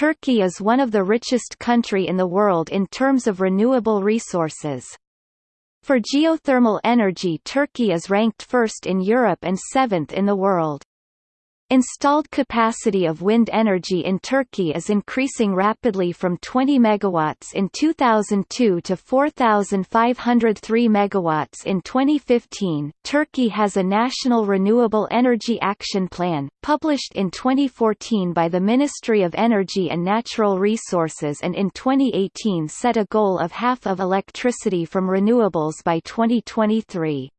Turkey is one of the richest country in the world in terms of renewable resources. For geothermal energy Turkey is ranked first in Europe and seventh in the world. Installed capacity of wind energy in Turkey is increasing rapidly from 20 megawatts in 2002 to 4503 megawatts in 2015. Turkey has a national renewable energy action plan published in 2014 by the Ministry of Energy and Natural Resources and in 2018 set a goal of half of electricity from renewables by 2023.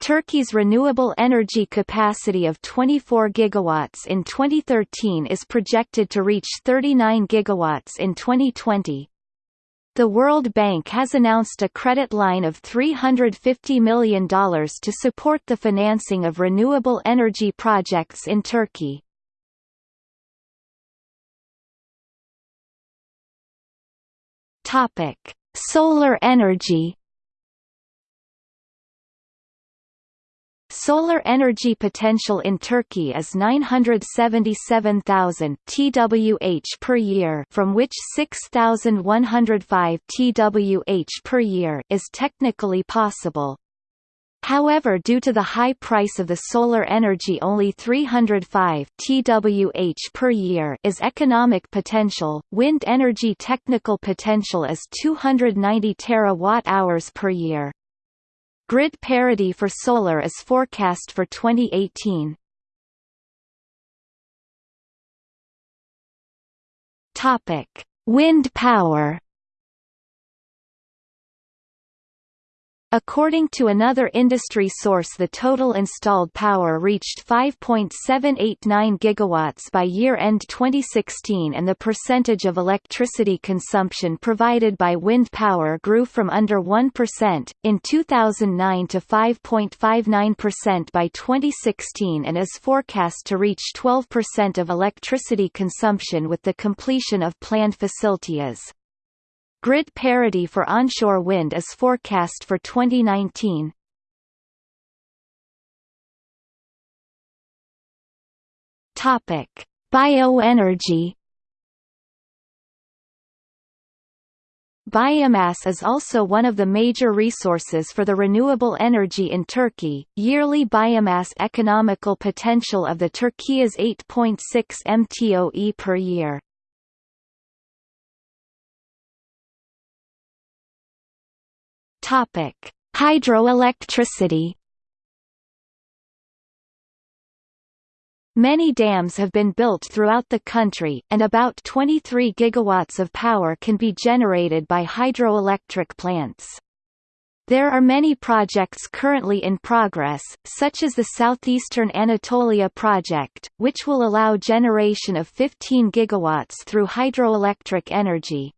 Turkey's renewable energy capacity of 24 gigawatts in 2013 is projected to reach 39 gigawatts in 2020. The World Bank has announced a credit line of $350 million to support the financing of renewable energy projects in Turkey. Solar energy Solar energy potential in Turkey is 977,000 TWh per year from which 6,105 TWh per year is technically possible. However due to the high price of the solar energy only 305 TWh per year is economic potential, wind energy technical potential is 290 terawatt-hours per year. Grid parity for solar is forecast for 2018. Topic: Wind power. According to another industry source the total installed power reached 5.789 gigawatts by year-end 2016 and the percentage of electricity consumption provided by wind power grew from under 1%, in 2009 to 5.59% by 2016 and is forecast to reach 12% of electricity consumption with the completion of planned facilities. Grid parity for onshore wind is forecast for 2019. Topic: Bioenergy. Biomass is also one of the major resources for the renewable energy in Turkey. Yearly biomass economical potential of the Turkey is 8.6 mtoe per year. Topic: Hydroelectricity. Many dams have been built throughout the country, and about 23 gigawatts of power can be generated by hydroelectric plants. There are many projects currently in progress, such as the Southeastern Anatolia project, which will allow generation of 15 gigawatts through hydroelectric energy.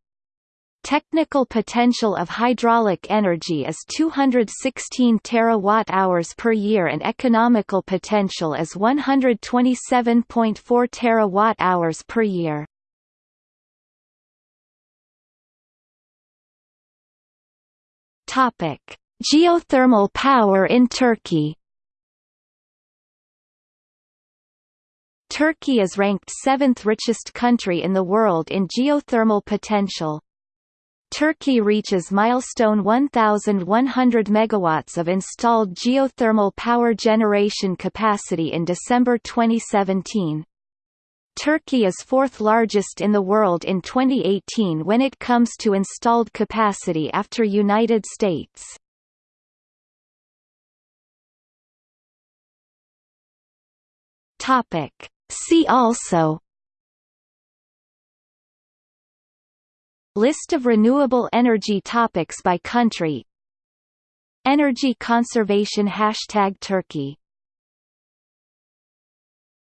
Technical potential of hydraulic energy is 216 terawatt-hours per year and economical potential is 127.4 terawatt-hours per year. Topic: Geothermal power in Turkey. Turkey is ranked seventh richest country in the world in geothermal potential. Turkey reaches milestone 1,100 megawatts of installed geothermal power generation capacity in December 2017. Turkey is fourth largest in the world in 2018 when it comes to installed capacity after United States. Topic. See also List of renewable energy topics by country. Energy conservation Hashtag Turkey